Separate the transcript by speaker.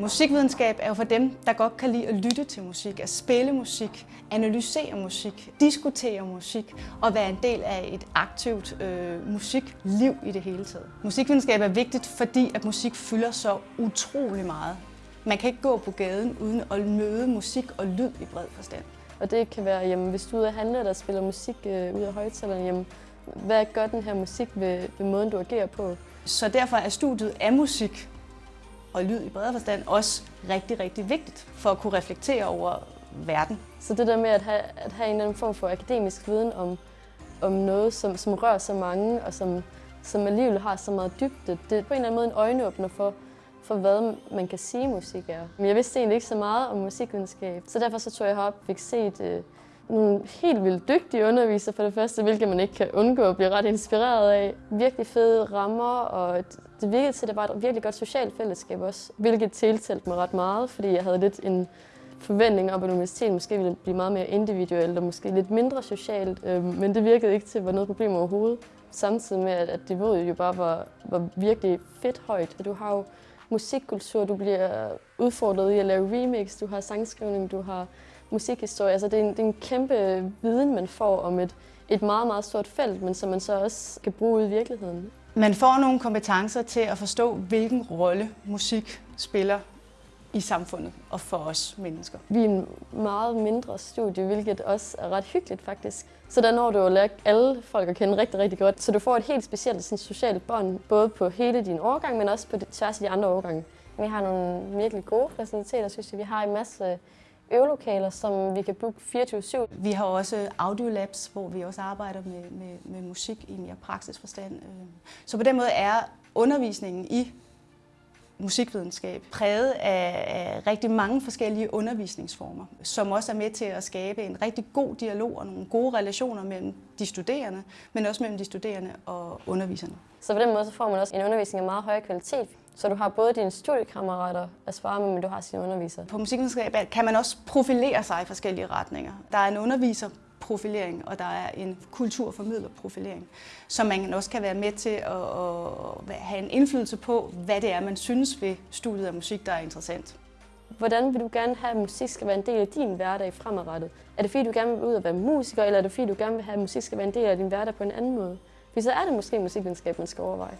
Speaker 1: Musikvidenskab er jo for dem, der godt kan lide at lytte til musik, at spille musik, analysere musik, diskutere musik og være en del af et aktivt øh, musikliv i det hele taget. Musikvidenskab er vigtigt, fordi at musik fylder så utrolig meget. Man kan ikke gå på gaden uden at møde musik og lyd i bred forstand.
Speaker 2: Og det kan være, jamen, hvis du er ude at handle, der spiller musik øh, ud af højtalerne, jamen, hvad gør den her musik ved, ved måden, du agerer på?
Speaker 1: Så derfor er studiet af musik og lyd i bredere forstand også rigtig, rigtig vigtigt for at kunne reflektere over verden.
Speaker 2: Så det der med at have, at have en eller anden form for akademisk viden om, om noget, som, som rører så mange, og som, som alligevel har så meget dybde, det er på en eller anden måde en øjenåbner for, for hvad man kan sige musik er. Men jeg vidste egentlig ikke så meget om musikvidenskab, så derfor så tog jeg herop og fik set øh, nogle helt vildt dygtige undervisere for det første, hvilket man ikke kan undgå at blive ret inspireret af. Virkelig fede rammer, og det virkede til, at det var et virkelig godt socialt fællesskab også, hvilket tiltalte mig ret meget, fordi jeg havde lidt en forventning om, at universitetet måske ville blive meget mere individuelt og måske lidt mindre socialt, øhm, men det virkede ikke til at være noget problem overhovedet. Samtidig med, at niveauet jo bare var, var virkelig fedt højt. Du har jo musikkultur, du bliver udfordret i at lave remix, du har sangskrivning, du har musikhistorie. Altså det, er en, det er en kæmpe viden, man får om et, et meget, meget stort felt, men som man så også kan bruge i virkeligheden.
Speaker 1: Man får nogle kompetencer til at forstå, hvilken rolle musik spiller i samfundet og for os mennesker.
Speaker 2: Vi er en meget mindre studie, hvilket også er ret hyggeligt faktisk. Så der når du at lære alle folk at kende rigtig, rigtig godt. Så du får et helt specielt sådan, socialt bånd, både på hele din årgang, men også på tværs af de andre årgange. Vi har nogle virkelig gode faciliteter, synes jeg. Vi har en masse øvelokaler, som vi kan booke 24-7.
Speaker 1: Vi har også audiolabs, hvor vi også arbejder med, med, med musik i mere praksisforstand. Øh. Så på den måde er undervisningen i musikvidenskab præget af, af rigtig mange forskellige undervisningsformer, som også er med til at skabe en rigtig god dialog og nogle gode relationer mellem de studerende, men også mellem de studerende og underviserne.
Speaker 2: Så på den måde så får man også en undervisning af meget høj kvalitet, så du har både dine studiekammerater at svare med, men du har sine undervisere.
Speaker 1: På musikvidenskab kan man også profilere sig i forskellige retninger. Der er en underviser profilering, og der er en kulturformidlerprofilering, som man også kan være med til at, at have en indflydelse på, hvad det er, man synes ved studiet af musik, der er interessant.
Speaker 2: Hvordan vil du gerne have, at musik skal være en del af din hverdag fremadrettet? Er det fordi, du gerne vil ud og være musiker, eller er det fordi, du gerne vil have, at musik skal være en del af din hverdag på en anden måde? For så er det måske musikvidenskab, man skal overveje.